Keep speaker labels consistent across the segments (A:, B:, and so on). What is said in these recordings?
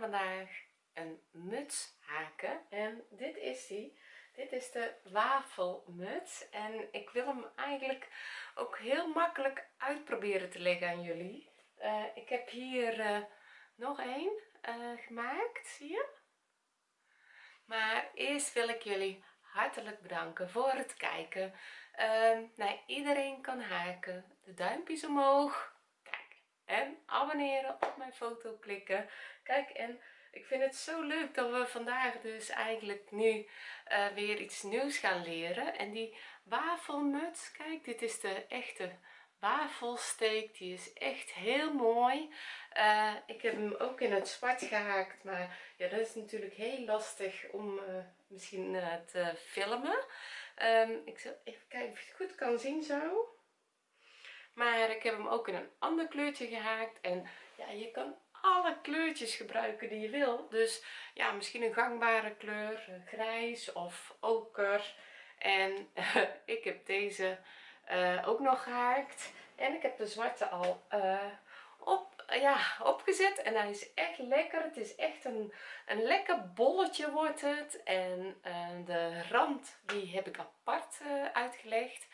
A: vandaag een muts haken. En dit is die. Dit is de wafelmuts. En ik wil hem eigenlijk ook heel makkelijk uitproberen te leggen aan jullie. Uh, ik heb hier uh, nog een uh, gemaakt. Zie je? Maar eerst wil ik jullie hartelijk bedanken voor het kijken. Uh, nou, iedereen kan haken. De duimpjes omhoog en abonneren op mijn foto klikken. Kijk en ik vind het zo leuk dat we vandaag dus eigenlijk nu uh, weer iets nieuws gaan leren. En die wafelmuts kijk dit is de echte wafelsteek. Die is echt heel mooi. Uh, ik heb hem ook in het zwart gehaakt maar ja dat is natuurlijk heel lastig om uh, misschien te filmen. Um, ik zal even kijken of je het goed kan zien zo maar ik heb hem ook in een ander kleurtje gehaakt. En ja je kan alle kleurtjes gebruiken die je wil. Dus ja misschien een gangbare kleur grijs of oker. En ik heb deze uh, ook nog gehaakt. En ik heb de zwarte al uh, op, ja, opgezet. En hij is echt lekker. Het is echt een, een lekker bolletje wordt het. En uh, de rand die heb ik apart uitgelegd.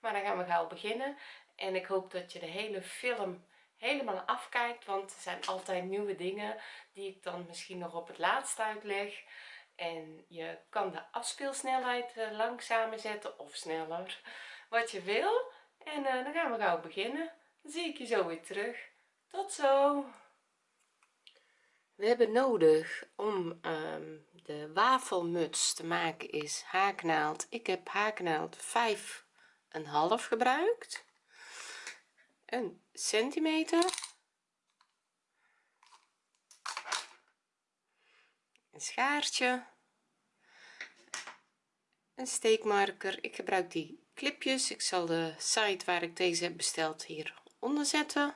A: Maar dan gaan we gauw beginnen en ik hoop dat je de hele film helemaal afkijkt want er zijn altijd nieuwe dingen die ik dan misschien nog op het laatst uitleg. En je kan de afspeelsnelheid langzamer zetten of sneller wat je wil. En uh, dan gaan we gauw beginnen. Dan zie ik je zo weer terug. Tot zo. We hebben nodig om um, de wafelmuts te maken is haaknaald. Ik heb haaknaald 5 een half gebruikt een centimeter. Een schaartje. Een steekmarker. Ik gebruik die clipjes. Ik zal de site waar ik deze heb besteld hier onder zetten.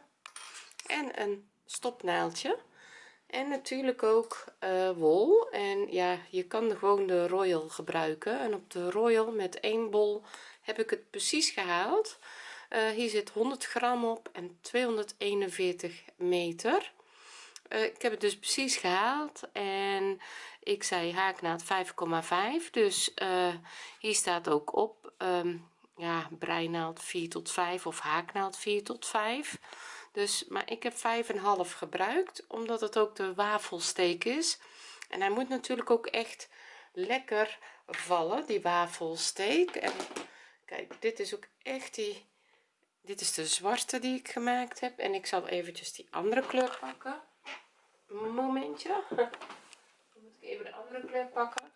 A: En een stopnaaldje en natuurlijk ook uh, wol. En ja je kan gewoon de royal gebruiken. En op de royal met één bol heb ik het precies gehaald uh, hier zit 100 gram op en 241 meter. Uh, ik heb het dus precies gehaald en ik zei haaknaad 5,5 dus uh, hier staat ook op um, ja breinaald 4 tot 5 of haaknaald 4 tot 5 dus maar ik heb 5,5 gebruikt omdat het ook de wafelsteek is. En hij moet natuurlijk ook echt lekker vallen die wafelsteek. En kijk dit is ook echt die dit is de zwarte die ik gemaakt heb. En ik zal eventjes die andere kleur pakken. Momentje. Dan moet ik even de andere kleur pakken.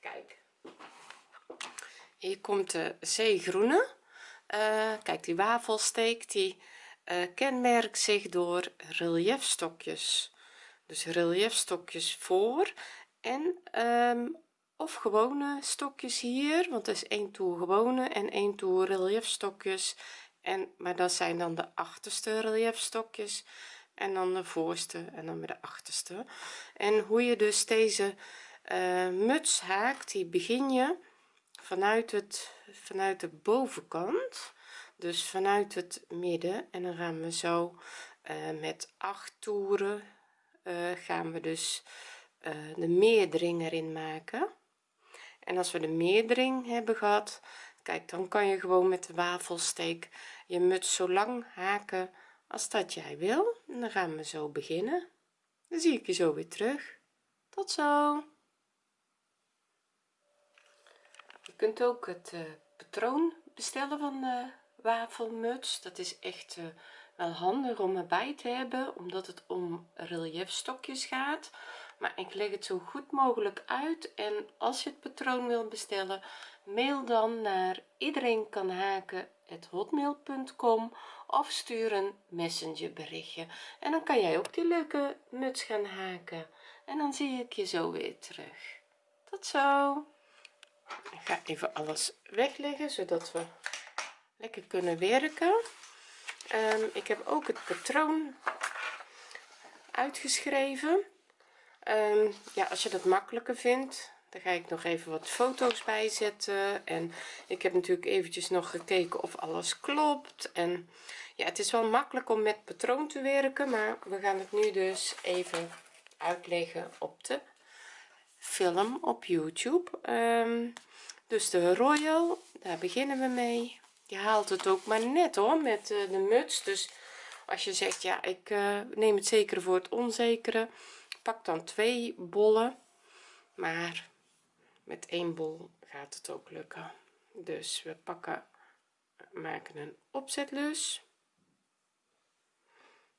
A: Kijk. Hier komt de zeegroene. Uh, kijk die wafelsteek die uh, kenmerkt zich door reliefstokjes dus reliefstokjes voor en um, of gewone stokjes hier want er is één toer gewone en één toer reliefstokjes en maar dat zijn dan de achterste reliefstokjes en dan de voorste en dan weer de achterste. En hoe je dus deze uh, muts haakt die begin je vanuit het vanuit de bovenkant dus vanuit het midden. En dan gaan we zo uh, met acht toeren uh, gaan we dus de meerdering erin maken. En als we de meerdering hebben gehad kijk dan kan je gewoon met de wafelsteek je muts zo lang haken als dat jij wil. En dan gaan we zo beginnen. Dan zie ik je zo weer terug. Tot zo. Je kunt ook het uh, patroon bestellen van de wafelmuts. Dat is echt uh, wel handig om erbij te hebben omdat het om reliefstokjes gaat maar ik leg het zo goed mogelijk uit en als je het patroon wil bestellen mail dan naar iedereen of stuur een messenger berichtje en dan kan jij ook die leuke muts gaan haken. En dan zie ik je zo weer terug. Tot zo. Ik ga even alles wegleggen zodat we lekker kunnen werken. Um, ik heb ook het patroon uitgeschreven um, ja als je dat makkelijker vindt daar ga ik nog even wat foto's bij zetten en ik heb natuurlijk eventjes nog gekeken of alles klopt. En ja het is wel makkelijk om met patroon te werken maar we gaan het nu dus even uitleggen op de film op youtube. Um, dus de royal daar beginnen we mee. Je haalt het ook maar net hoor met de, de muts. Dus als je zegt ja ik uh, neem het zekere voor het onzekere pak dan twee bollen maar met één bol gaat het ook lukken. Dus we pakken maken een opzetlus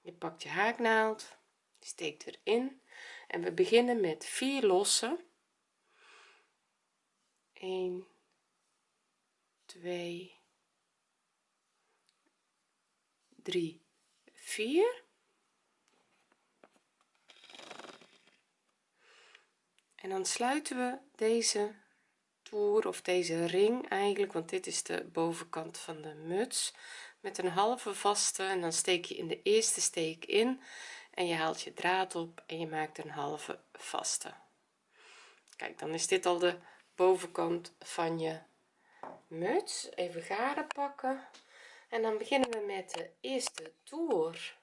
A: je pakt je haaknaald steekt erin en we beginnen met vier lossen 1 2 3 4 en dan sluiten we deze toer of deze ring eigenlijk want dit is de bovenkant van de muts met een halve vaste. En dan steek je in de eerste steek in en je haalt je draad op en je maakt een halve vaste. Kijk dan is dit al de bovenkant van je muts. Even garen pakken. En dan beginnen we met de eerste toer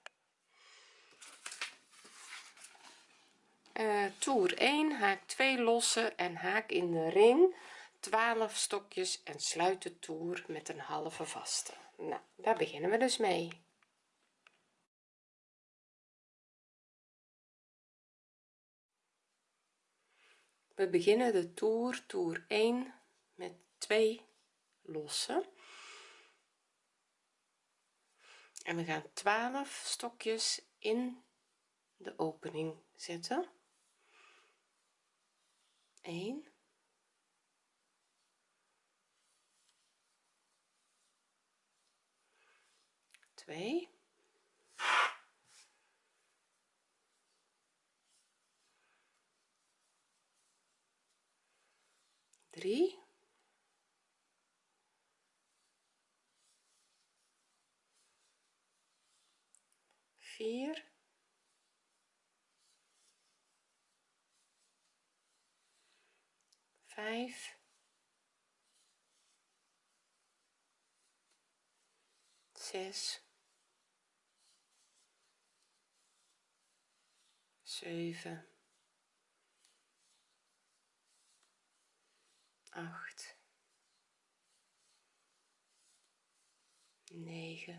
A: uh, toer 1 haak 2 lossen en haak in de ring. 12 stokjes en sluit de toer met een halve vaste. Nou daar beginnen we dus mee. We beginnen de toer toer 1 met 2 lossen. En we gaan 12 stokjes in de opening zetten 1 2 3 4 5 6 7 8 9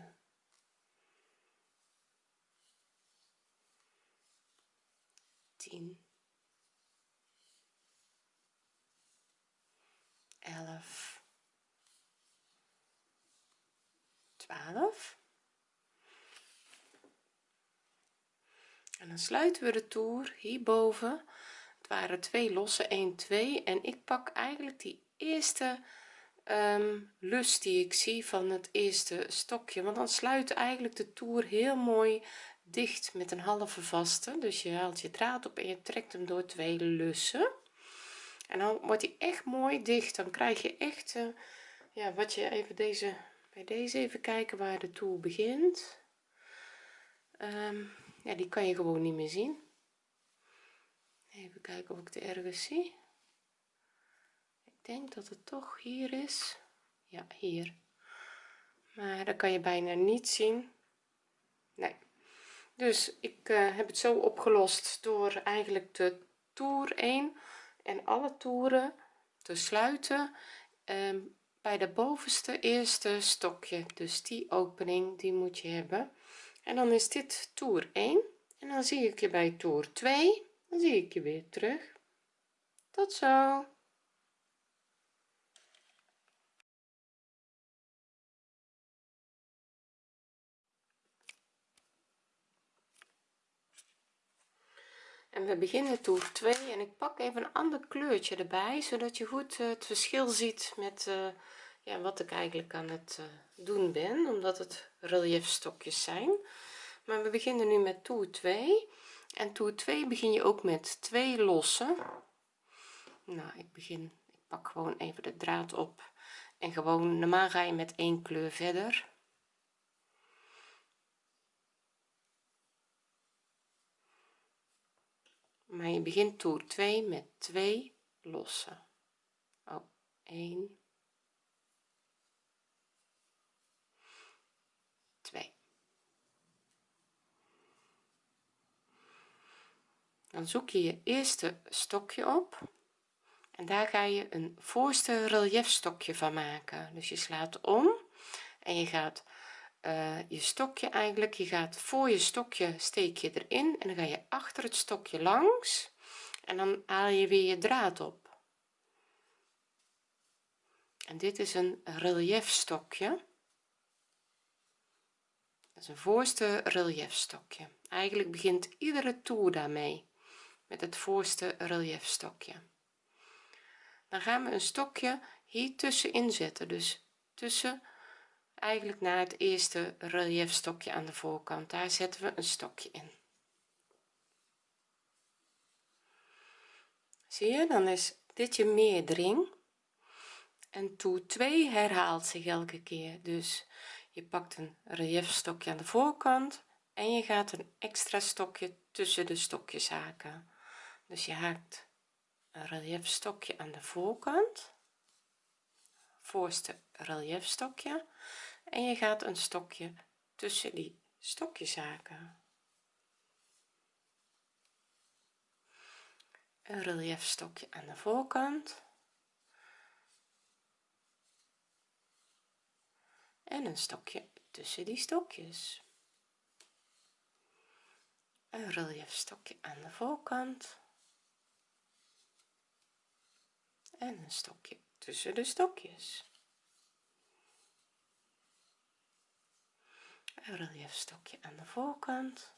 A: 10 11 12 en dan sluiten we de toer hierboven. Het waren twee losse 1 2 en ik pak eigenlijk die eerste um, lus die ik zie van het eerste stokje. Want dan sluit eigenlijk de toer heel mooi dicht met een halve vaste. Dus je haalt je draad op en je trekt hem door twee lussen en dan wordt hij echt mooi dicht. Dan krijg je echt uh, ja wat je even deze bij deze even kijken waar de toer begint. Um, ja die kan je gewoon niet meer zien. Even kijken of ik het ergens zie. Ik denk dat het toch hier is. Ja hier. Maar dat kan je bijna niet zien. Nee. Dus ik uh, heb het zo opgelost door eigenlijk de toer 1 en alle toeren te sluiten um, bij de bovenste eerste stokje. Dus die opening die moet je hebben. En dan is dit toer 1 en dan zie ik je bij toer 2 dan zie ik je weer terug. Tot zo we beginnen toer 2 en ik pak even een ander kleurtje erbij zodat je goed eh, het verschil ziet met uh, ja, wat ik eigenlijk aan het uh, doen ben omdat het relief stokjes zijn. Maar we beginnen nu met toer 2 en toer 2 begin je ook met twee lossen. Nou ik begin ik pak gewoon even de draad op en gewoon normaal ga je met één kleur verder maar je begint toer 2 met 2 losse oh 1 2 dan zoek je je eerste stokje op. En daar ga je een voorste relief stokje van maken. Dus je slaat om en je gaat uh, je stokje eigenlijk. Je gaat voor je stokje steek je erin en dan ga je achter het stokje langs en dan haal je weer je draad op. En dit is een relief stokje. Dat is een voorste relief stokje. Eigenlijk begint iedere toer daarmee met het voorste relief stokje. Dan gaan we een stokje hier tussenin zetten dus tussen eigenlijk naar het eerste relief stokje aan de voorkant. Daar zetten we een stokje in. Zie je dan is dit je meerdering en toer 2 herhaalt zich elke keer. Dus je pakt een relief stokje aan de voorkant en je gaat een extra stokje tussen de stokjes haken dus je haakt een relief stokje aan de voorkant. Voorste relief stokje en je gaat een stokje tussen die stokjes haken een relief stokje aan de voorkant. En een stokje tussen die stokjes. Een relief stokje aan de voorkant. En een stokje tussen de stokjes een relief stokje aan de voorkant.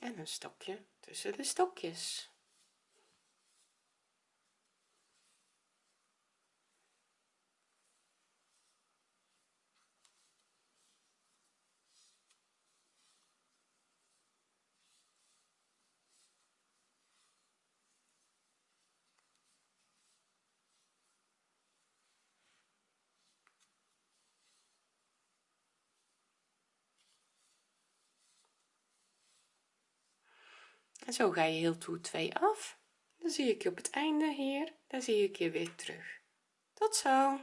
A: En een stokje tussen de stokjes en zo ga je heel toer 2 af. Dan zie ik je op het einde hier. Daar zie ik je weer terug. Tot zo.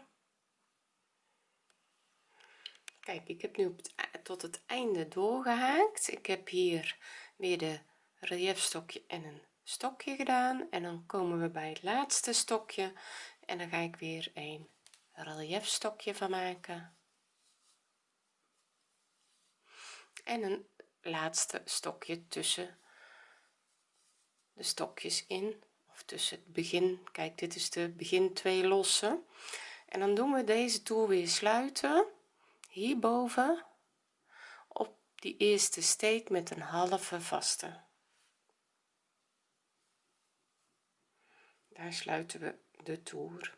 A: Kijk ik heb nu op het, e-, tot het einde doorgehaakt. Ik heb hier weer de relief stokje en een stokje gedaan. En dan komen we bij het laatste stokje. En dan ga ik weer een relief stokje van maken. En een laatste stokje tussen de stokjes in of tussen het begin kijk dit is de begin twee losse. En dan doen we deze toer weer sluiten hierboven op die eerste steek met een halve vaste. Daar sluiten we de toer.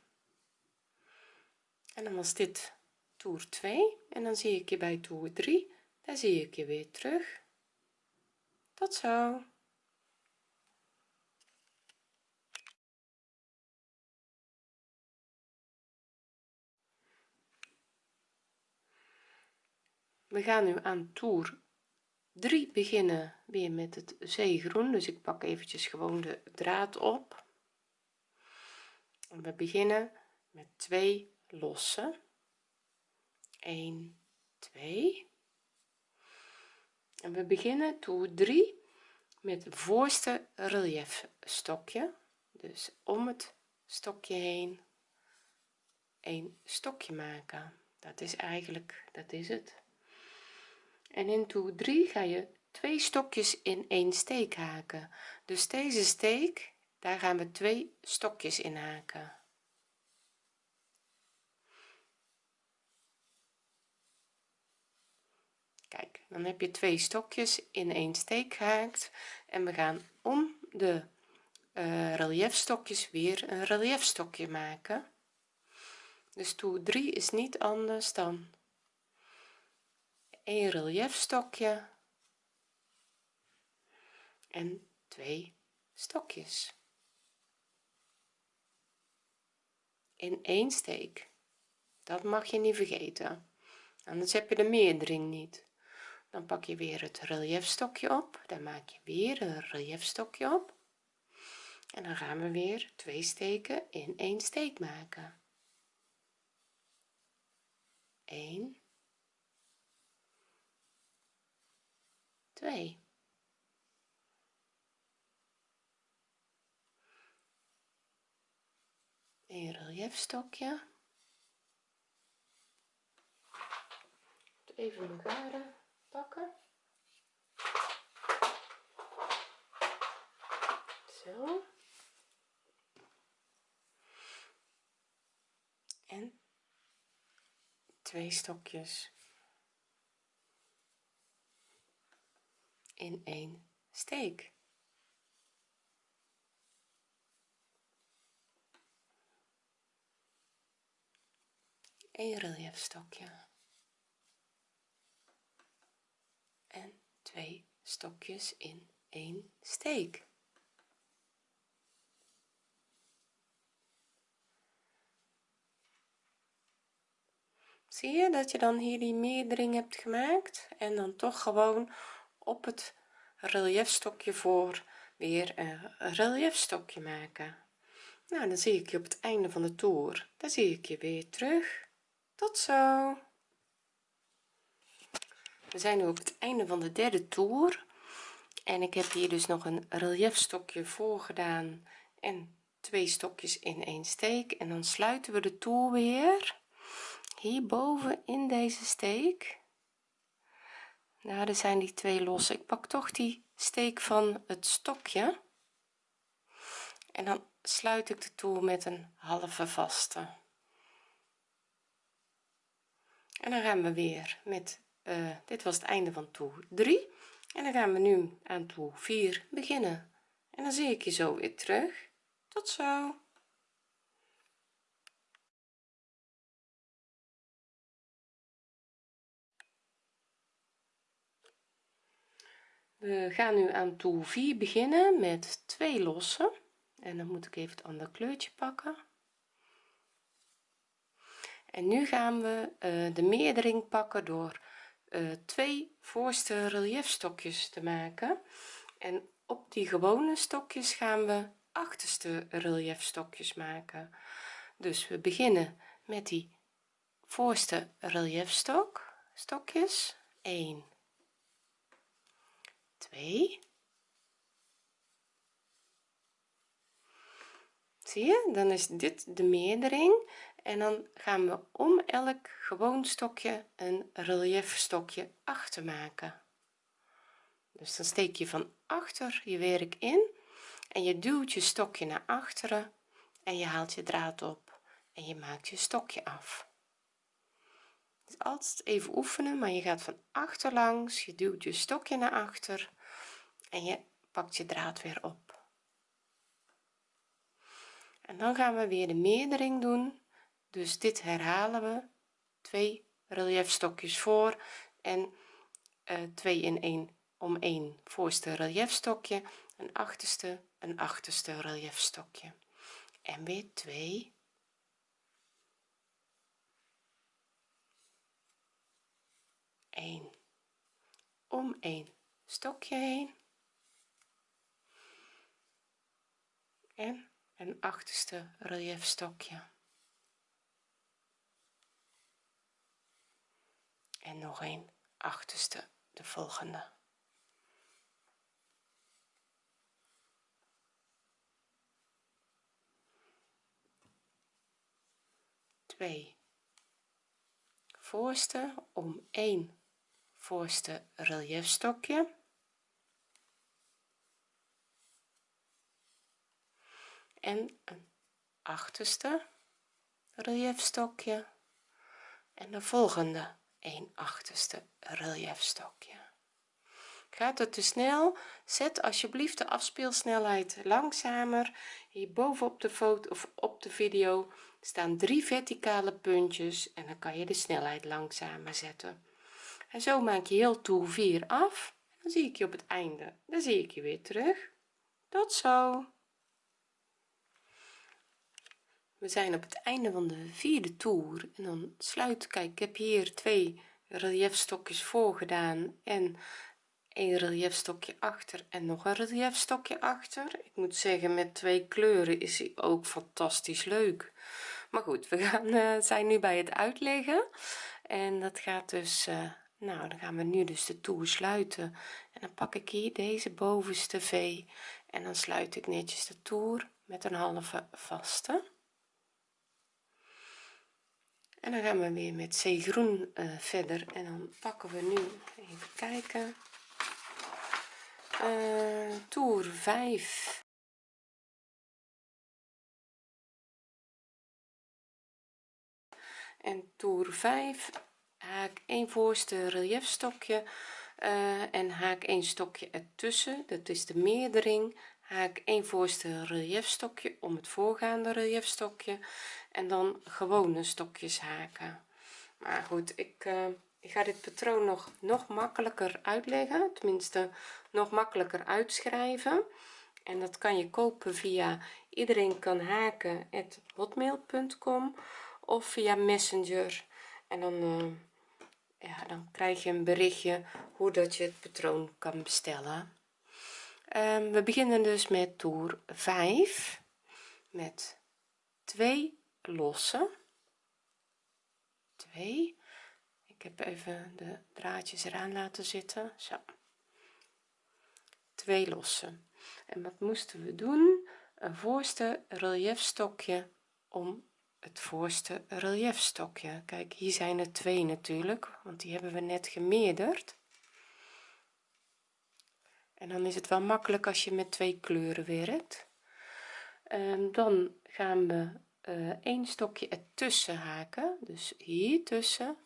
A: En dan was dit toer 2 en dan zie ik je bij toer 3 daar zie ik je weer terug. Tot zo we gaan nu aan toer 3 beginnen. Weer met het zeegroen dus ik pak eventjes gewoon de draad op. En we beginnen met twee losse 1 2 en we beginnen toer 3 met het voorste relief stokje dus om het stokje heen een stokje maken. Dat is eigenlijk dat is het en in toer 3 ga je twee stokjes in één steek haken. Dus deze steek daar gaan we twee stokjes in haken. Kijk dan heb je twee stokjes in één steek gehaakt. En we gaan om de uh, relief stokjes weer een relief stokje maken. Dus toer 3 is niet anders dan een relief stokje en twee stokjes. In één steek. Dat mag je niet vergeten. Anders heb je de meerdering niet. Dan pak je weer het relief stokje op. Dan maak je weer een relief stokje op. En dan gaan we weer twee steken in één steek maken. 1 2 een reliefstokje even garen pakken. Zo. En twee stokjes in één steek. Een reliefstokje. En twee stokjes in één steek. Zie je dat je dan hier die meerdering hebt gemaakt en dan toch gewoon op het reliefstokje voor weer een reliefstokje maken. Nou dan zie ik je op het einde van de toer. Dan zie ik je weer terug. Tot zo. We zijn nu op het einde van de derde toer. En ik heb hier dus nog een reliefstokje voor gedaan en twee stokjes in één steek. En dan sluiten we de toer weer. Hierboven in deze steek nou er zijn die twee los. Ik pak toch die steek van het stokje. En dan sluit ik de toer met een halve vaste. En dan gaan we weer met uh, dit was het einde van toer 3 en dan gaan we nu aan toer 4 beginnen. En dan zie ik je zo weer terug. Tot zo we gaan nu aan toer 4 beginnen met twee lossen. En dan moet ik even het andere kleurtje pakken. En nu gaan we uh, de meerdering pakken door uh, twee voorste reliefstokjes te maken. En op die gewone stokjes gaan we achterste reliefstokjes maken. Dus we beginnen met die voorste reliefstok stokjes. 1 2 zie je? Dan is dit de meerdering. En dan gaan we om elk gewoon stokje een relief stokje achter maken. Dus dan steek je van achter je werk in en je duwt je stokje naar achteren en je haalt je draad op en je maakt je stokje af dus altijd even oefenen maar je gaat van achter langs je duwt je stokje naar achter en je pakt je draad weer op. En dan gaan we weer de meerdering doen. Dus dit herhalen we. Twee reliefstokjes voor en uh, twee in één om één voorste reliefstokje een achterste een achterste reliefstokje en weer twee een om één stokje heen. En een achterste reliefstokje en nog een achterste de volgende. Twee. Voorste om één voorste reliefstokje en een achterste reliefstokje en de volgende 1 achterste reliefstokje gaat het te snel? Zet alsjeblieft de afspeelsnelheid langzamer. Hierboven op de foto of op de video staan drie verticale puntjes en dan kan je de snelheid langzamer zetten en zo maak je heel toer 4 af. Dan zie ik je op het einde. Dan zie ik je weer terug. Tot zo. We zijn op het einde van de vierde toer. En dan sluit kijk ik heb hier twee reliefstokjes voor gedaan en een reliefstokje achter en nog een reliefstokje achter. Ik moet zeggen met twee kleuren is hij ook fantastisch leuk. Maar goed we gaan uh, zijn nu bij het uitleggen. En dat gaat dus uh, nou dan gaan we nu dus de toer sluiten. En dan pak ik hier deze bovenste v. En dan sluit ik netjes de toer met een halve vaste. En dan gaan we weer met zeegroen uh, verder. En dan pakken we nu even kijken. Uh, toer 5 en toer 5 haak 1 voorste reliefstokje uh, en haak 1 stokje ertussen dat is de meerdering. Haak 1 voorste reliefstokje om het voorgaande reliefstokje en dan gewone stokjes haken. Maar goed ik, uh, ik ga dit patroon nog nog makkelijker uitleggen tenminste nog makkelijker uitschrijven. En dat kan je kopen via iedereen kan haken hotmail.com of via messenger. En dan uh, ja dan krijg je een berichtje hoe dat je het patroon kan bestellen. Um, we beginnen dus met toer 5 met 2 lossen 2 ik heb even de draadjes eraan laten zitten. Zo. Twee lossen en wat moesten we doen? Een voorste reliefstokje om het voorste reliefstokje kijk hier zijn er twee natuurlijk want die hebben we net gemeerderd. En dan is het wel makkelijk als je met twee kleuren werkt. En dan gaan we uh, een stokje ertussen haken. Dus hier tussen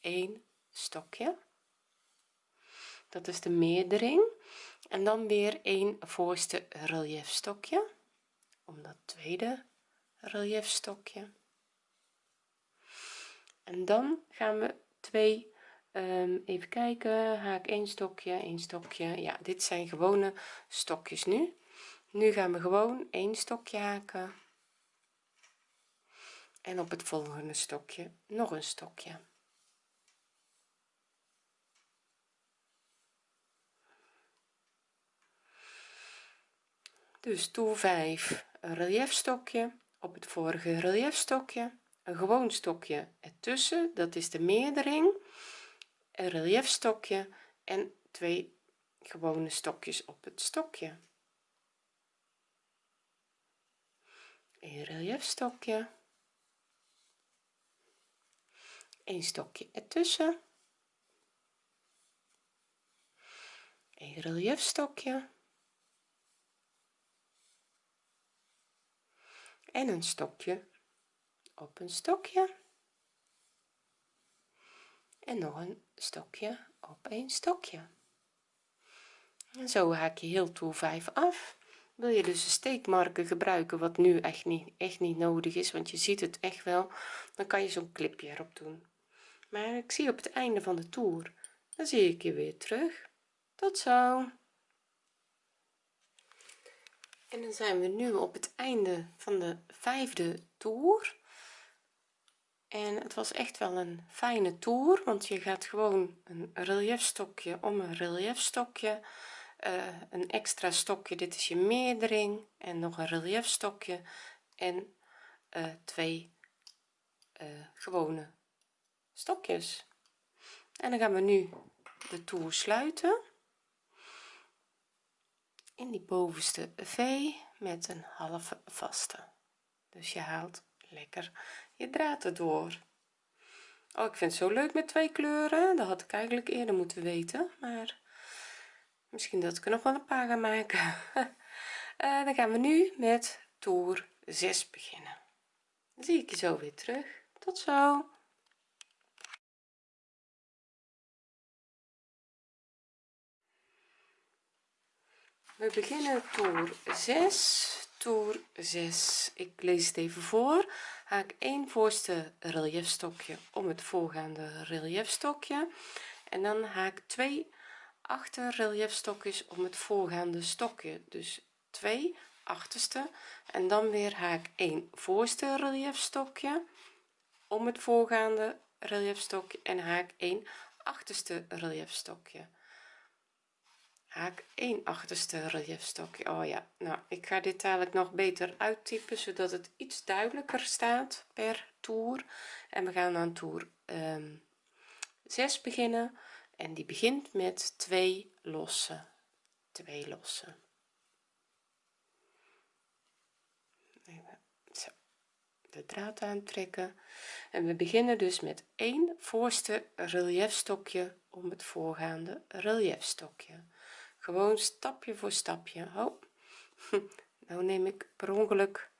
A: een stokje. Dat is de meerdering. En dan weer een voorste reliefstokje om dat tweede reliefstokje en dan gaan we twee um, even kijken. Haak 1 stokje 1 stokje. Ja dit zijn gewone stokjes nu. Nu gaan we gewoon een stokje haken. En op het volgende stokje nog een stokje. Dus toer 5 een reliefstokje op het vorige reliefstokje een gewoon stokje ertussen dat is de meerdering een reliefstokje en twee gewone stokjes op het stokje. Een reliefstokje een stokje ertussen een reliefstokje en een stokje op een stokje. En nog een stokje op een stokje. En zo haak je heel toer 5 af. Wil je dus een steekmarker gebruiken wat nu echt niet echt niet nodig is want je ziet het echt wel dan kan je zo'n clipje erop doen. Maar ik zie op het einde van de toer dan zie ik je weer terug. Tot zo. En dan zijn we nu op het einde van de vijfde toer en het was echt wel een fijne toer want je gaat gewoon een reliefstokje om een reliefstokje uh, een extra stokje dit is je meerdering en nog een reliefstokje en uh, twee uh, gewone stokjes. En dan gaan we nu de toer sluiten. In die bovenste v met een halve vaste. Dus je haalt lekker je draad erdoor. Oh ik vind het zo leuk met twee kleuren. Dat had ik eigenlijk eerder moeten weten maar misschien dat ik er nog wel een paar ga maken. Uh, dan gaan we nu met toer 6 beginnen. Dan zie ik je zo weer terug. Tot zo. We beginnen toer 6 toer 6 ik lees het even voor. Haak 1 voorste reliefstokje om het voorgaande reliefstokje en dan haak 2 achter reliefstokjes om het voorgaande stokje. Dus 2 achterste. En dan weer haak 1 voorste reliefstokje om het voorgaande reliefstokje en haak 1 achterste reliefstokje haak 1 achterste relief stokje oh ja nou ik ga dit dadelijk nog beter uittypen zodat het iets duidelijker staat per toer. En we gaan aan toer um, 6 beginnen. En die begint met twee losse twee losse. Zo de draad aantrekken. En we beginnen dus met één voorste reliefstokje om het voorgaande reliefstokje gewoon stapje voor stapje. Oh nou neem ik per ongeluk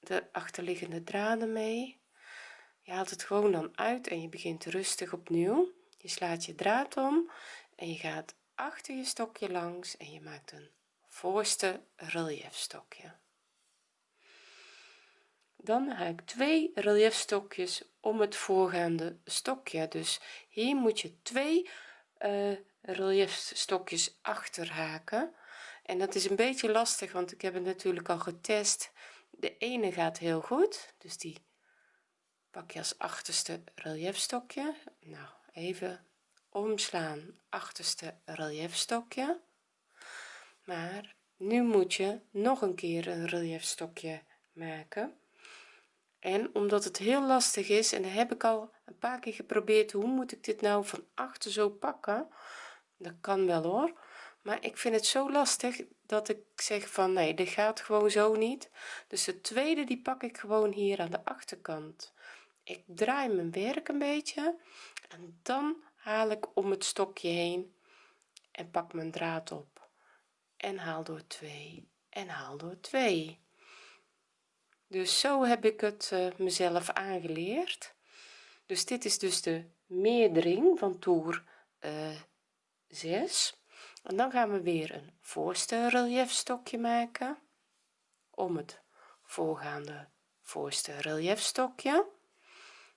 A: de achterliggende draden mee. Je haalt het gewoon dan uit en je begint rustig opnieuw. Je slaat je draad om en je gaat achter je stokje langs en je maakt een voorste reliefstokje dan haak twee reliefstokjes om het voorgaande stokje. Dus hier moet je twee uh, reliefstokjes achter haken en dat is een beetje lastig want ik heb het natuurlijk al getest. De ene gaat heel goed dus die pak je als achterste reliefstokje nou even omslaan achterste reliefstokje maar nu moet je nog een keer een reliefstokje maken en omdat het heel lastig is en heb ik al een paar keer geprobeerd hoe moet ik dit nou van achter zo pakken? Dat kan wel hoor. Maar ik vind het zo lastig dat ik zeg van nee dit gaat gewoon zo niet. Dus de tweede die pak ik gewoon hier aan de achterkant. Ik draai mijn werk een beetje en dan haal ik om het stokje heen en pak mijn draad op. En haal door 2 en haal door 2 dus zo heb ik het uh, mezelf aangeleerd. Dus dit is dus de meerdering van toer uh, 6 en dan gaan we weer een voorste reliefstokje maken om het voorgaande voorste reliefstokje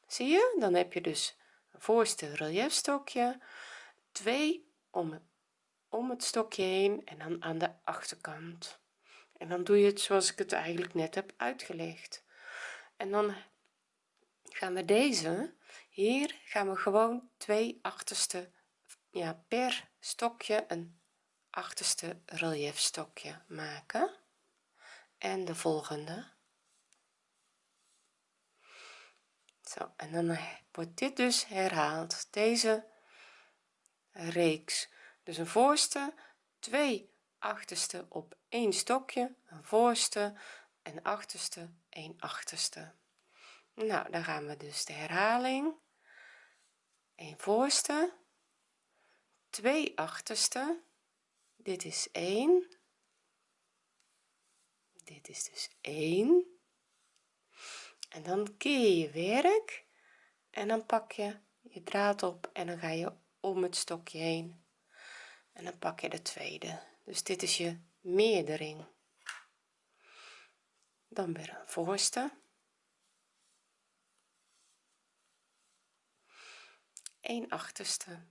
A: zie je? Dan heb je dus een voorste reliefstokje 2 om om het stokje heen en dan aan de achterkant en dan doe je het zoals ik het eigenlijk net heb uitgelegd. En dan gaan we deze hier gaan we gewoon twee achterste ja per stokje een achterste reliefstokje maken. En de volgende. Zo en dan wordt dit dus herhaald. Deze reeks. Dus een voorste twee achterste op één stokje een voorste en achterste een achterste. Nou dan gaan we dus de herhaling. Een voorste twee achterste. Dit is 1 dit is dus 1 en dan keer je werk en dan pak je je draad op en dan ga je om het stokje heen. En dan pak je de tweede. Dus dit is je meerdering. Dan weer een voorste. Een achterste.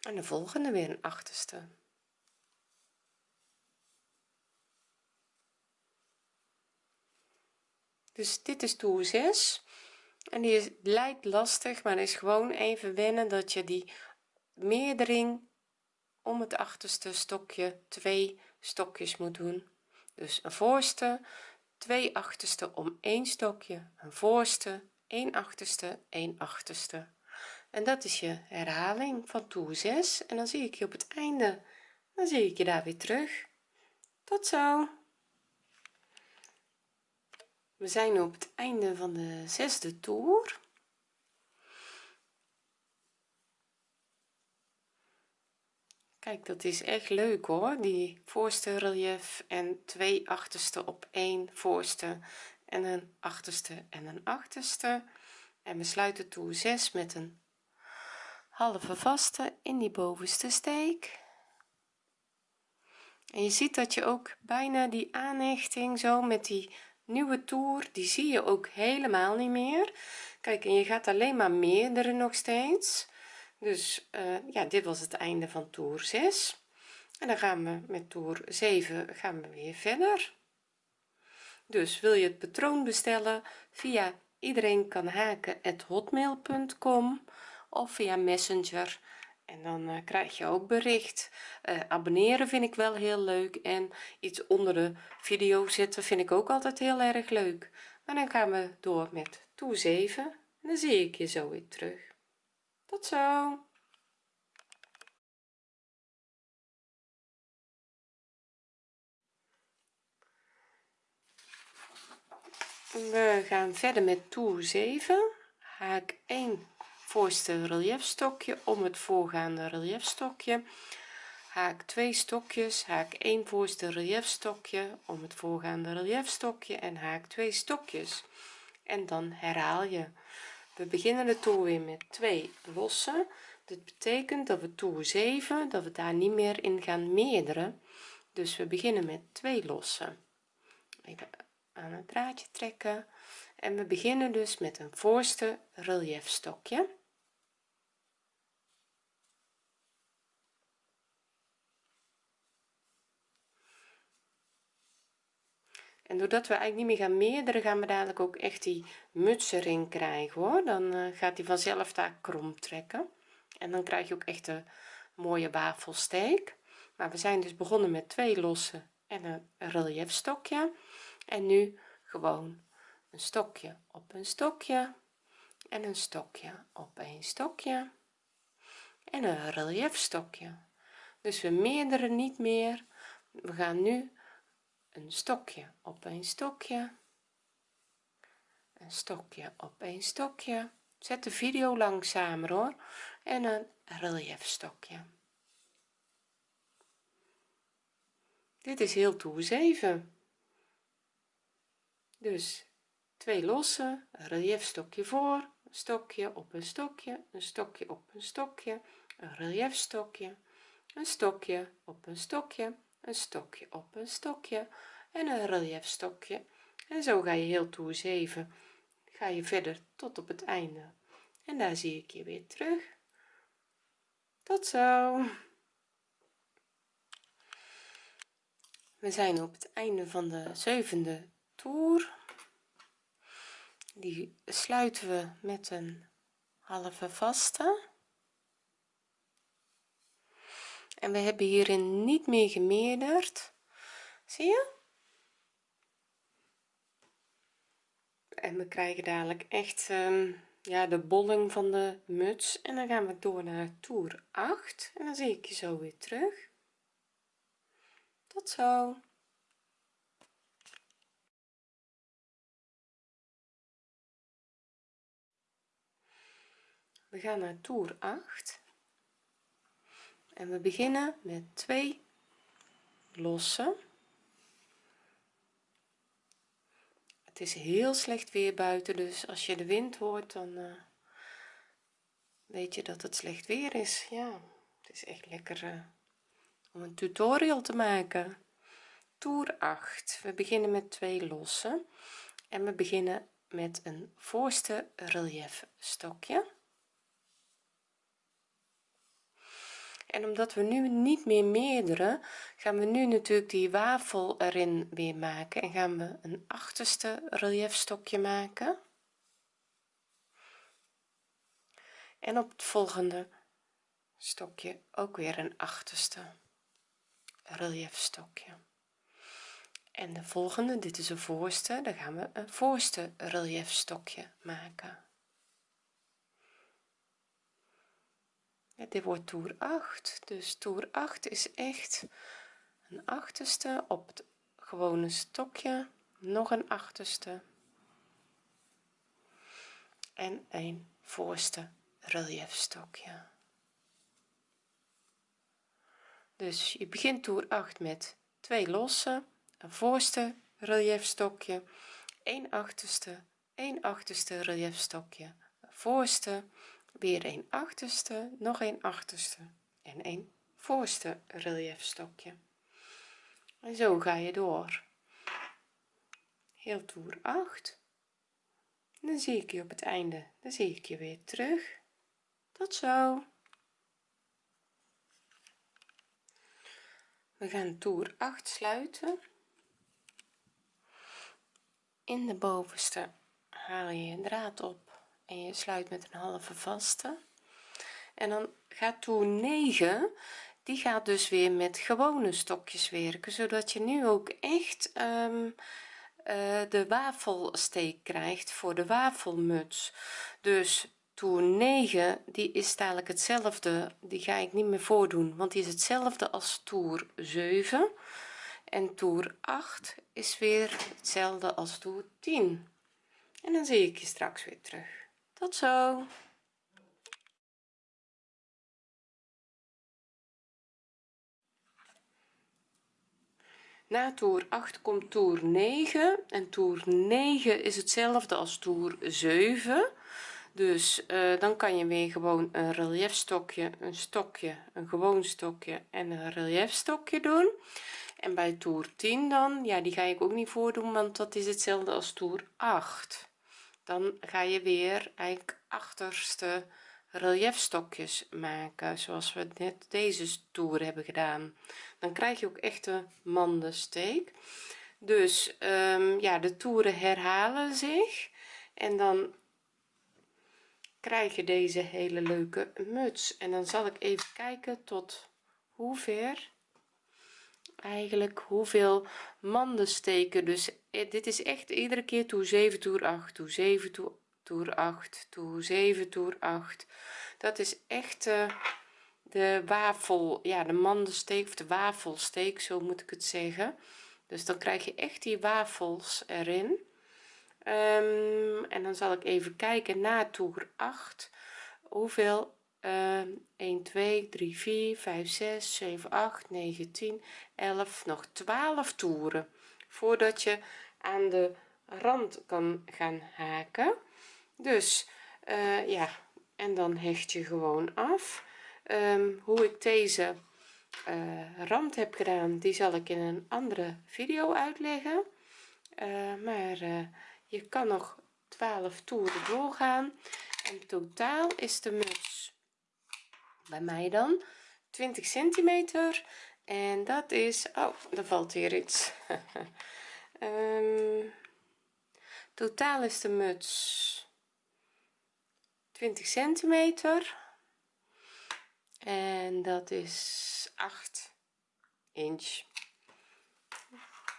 A: En de volgende weer een achterste. Dus dit is toer 6 en die is, lijkt lastig maar is gewoon even wennen dat je die meerdering om het achterste stokje twee stokjes moet doen. Dus een voorste twee achterste om één stokje. Een voorste een achterste een achterste. En dat is je herhaling van toer 6 en dan zie ik je op het einde. Dan zie ik je daar weer terug. Tot zo we zijn op het einde van de zesde toer. Kijk dat is echt leuk hoor. Die voorste relief en twee achterste op één voorste en een achterste en een achterste. En we sluiten toer 6 met een halve vaste in die bovenste steek. En je ziet dat je ook bijna die aanhechting zo met die nieuwe toer die zie je ook helemaal niet meer. Kijk en je gaat alleen maar meerdere nog steeds. Dus uh, ja dit was het einde van toer 6 en dan gaan we met toer 7 gaan we weer verder. Dus wil je het patroon bestellen via iedereen kan haken hotmail.com of via messenger en dan uh, krijg je ook bericht. Uh, abonneren vind ik wel heel leuk en iets onder de video zetten vind ik ook altijd heel erg leuk. Maar dan gaan we door met toer 7 en dan zie ik je zo weer terug. Tot zo! We gaan verder met toer 7 haak 1 voorste reliefstokje om het voorgaande reliefstokje haak 2 stokjes haak 1 voorste reliefstokje om het voorgaande reliefstokje en haak 2 stokjes. En dan herhaal je. We beginnen de toer weer met 2 losse. Dit betekent dat we toer 7 dat we daar niet meer in gaan meerderen. Dus we beginnen met 2 losse even aan het draadje trekken. En we beginnen dus met een voorste reliefstokje en doordat we eigenlijk niet meer gaan meerderen gaan we dadelijk ook echt die muts erin krijgen hoor. Dan uh, gaat hij vanzelf daar krom trekken. En dan krijg je ook echt een mooie wafelsteek. Maar we zijn dus begonnen met twee losse en een reliefstokje en nu gewoon een stokje op een stokje en een stokje op een stokje en een reliefstokje dus we meerderen niet meer. We gaan nu een stokje op een stokje. Een stokje op een stokje. Zet de video langzamer hoor. En een reliefstokje dit is heel toer 7 dus twee losse een reliefstokje voor een stokje op een stokje een stokje op een stokje een reliefstokje een stokje op een stokje een stokje op een stokje. En een reliefstokje en zo ga je heel toer 7 ga je verder tot op het einde. En daar zie ik je weer terug. Tot zo. We zijn op het einde van de zevende toer. Die sluiten we met een halve vaste en we hebben hierin niet meer gemeerderd. Zie je? En we krijgen dadelijk echt um, ja de bolling van de muts. En dan gaan we door naar toer 8 en dan zie ik je zo weer terug. Tot zo. We gaan naar toer 8 en we beginnen met 2 losse het is heel slecht weer buiten dus als je de wind hoort dan uh, weet je dat het slecht weer is. Ja het is echt lekker uh, om een tutorial te maken. Toer 8 we beginnen met twee losse en we beginnen met een voorste relief stokje en omdat we nu niet meer meerdere gaan we nu natuurlijk die wafel erin weer maken en gaan we een achterste reliefstokje maken. En op het volgende stokje ook weer een achterste reliefstokje en de volgende dit is een voorste dan gaan we een voorste reliefstokje maken dit wordt toer 8 dus toer 8 is echt een achterste op het gewone stokje nog een achterste. En een voorste reliefstokje dus je begint toer 8 met twee losse een voorste reliefstokje 1 achterste 1 achterste reliefstokje voorste weer een achterste nog een achterste en een voorste reliefstokje en zo ga je door. Heel toer 8 dan zie ik je op het einde. Dan zie ik je weer terug. Tot zo. We gaan toer 8 sluiten. In de bovenste haal je je draad op en je sluit met een halve vaste. En dan gaat toer 9 die gaat dus weer met gewone stokjes werken zodat je nu ook echt um, uh, de wafelsteek krijgt voor de wafelmuts. Dus toer 9 die is dadelijk hetzelfde die ga ik niet meer voordoen want die is hetzelfde als toer 7 en toer 8 is weer hetzelfde als toer 10 en dan zie ik je straks weer terug tot zo. Na toer 8 komt toer 9 en toer 9 is hetzelfde als toer 7 dus uh, dan kan je weer gewoon een relief stokje een stokje een gewoon stokje en een relief stokje doen. En bij toer 10 dan ja die ga ik ook niet voordoen want dat is hetzelfde als toer 8 dan ga je weer eigenlijk achterste relief stokjes maken zoals we net deze toer hebben gedaan. Dan krijg je ook echte mandensteek. Dus um, ja de toeren herhalen zich. En dan krijg je deze hele leuke muts. En dan zal ik even kijken tot hoe ver eigenlijk hoeveel manden steken. Dus eh, dit is echt iedere keer toer 7 toer 8 toer 7 toer toer 8 toer 7 toer 8 dat is echt uh, de wafel ja de mandensteek of de wafelsteek zo moet ik het zeggen. Dus dan krijg je echt die wafels erin. Um, en dan zal ik even kijken na toer 8 hoeveel uh, 1 2 3 4 5 6 7 8 9 10 11 nog 12 toeren voordat je aan de rand kan gaan haken. Dus uh, ja en dan hecht je gewoon af. Um, hoe ik deze uh, rand heb gedaan die zal ik in een andere video uitleggen. Uh, maar je kan nog 12 toeren doorgaan. En totaal is de muts bij mij dan 20 centimeter. En dat is oh er valt hier iets. Um, totaal is de muts 20 centimeter. En dat is 8 inch.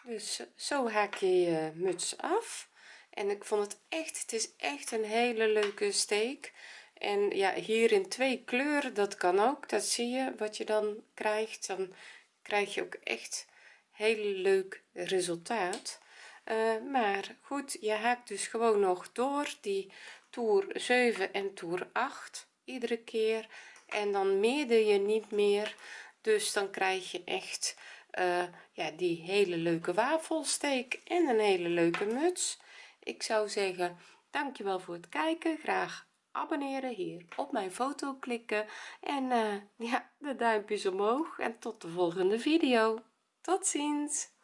A: Dus zo haak je je muts af. En ik vond het echt het is echt een hele leuke steek en ja hier in twee kleuren dat kan ook. Dat zie je wat je dan krijgt. Dan krijg je ook echt heel leuk resultaat. Uh, maar goed je haakt dus gewoon nog door die toer 7 en toer 8 iedere keer. En dan meerder je niet meer. Dus dan krijg je echt uh, ja die hele leuke wafelsteek en een hele leuke muts. Ik zou zeggen dankjewel voor het kijken. Graag abonneren hier op mijn foto klikken en uh, ja de duimpjes omhoog en tot de volgende video. Tot ziens